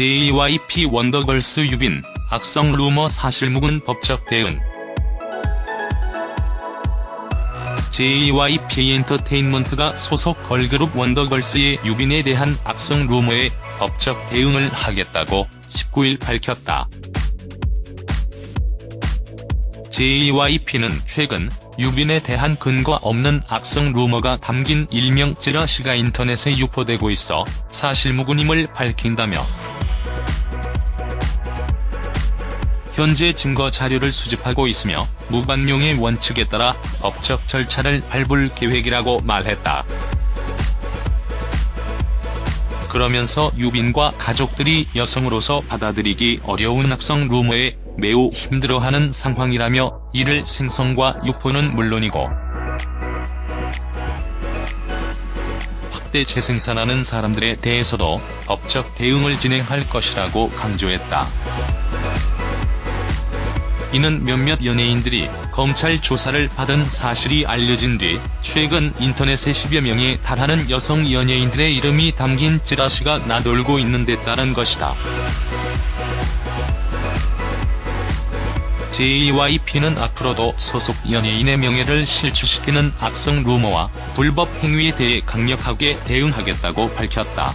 JYP 원더걸스 유빈, 악성 루머 사실 묵은 법적 대응 JYP 엔터테인먼트가 소속 걸그룹 원더걸스의 유빈에 대한 악성 루머에 법적 대응을 하겠다고 19일 밝혔다. JYP는 최근 유빈에 대한 근거 없는 악성 루머가 담긴 일명 찌라시가 인터넷에 유포되고 있어 사실무근임을 밝힌다며 현재 증거 자료를 수집하고 있으며 무반용의 원칙에 따라 법적 절차를 밟을 계획이라고 말했다. 그러면서 유빈과 가족들이 여성으로서 받아들이기 어려운 악성 루머에 매우 힘들어하는 상황이라며 이를 생성과 유포는 물론이고 확대 재생산하는 사람들에 대해서도 법적 대응을 진행할 것이라고 강조했다. 이는 몇몇 연예인들이 검찰 조사를 받은 사실이 알려진 뒤 최근 인터넷에 10여 명에 달하는 여성 연예인들의 이름이 담긴 찌라시가 나돌고 있는 데 따른 것이다. JYP는 앞으로도 소속 연예인의 명예를 실추시키는 악성 루머와 불법 행위에 대해 강력하게 대응하겠다고 밝혔다.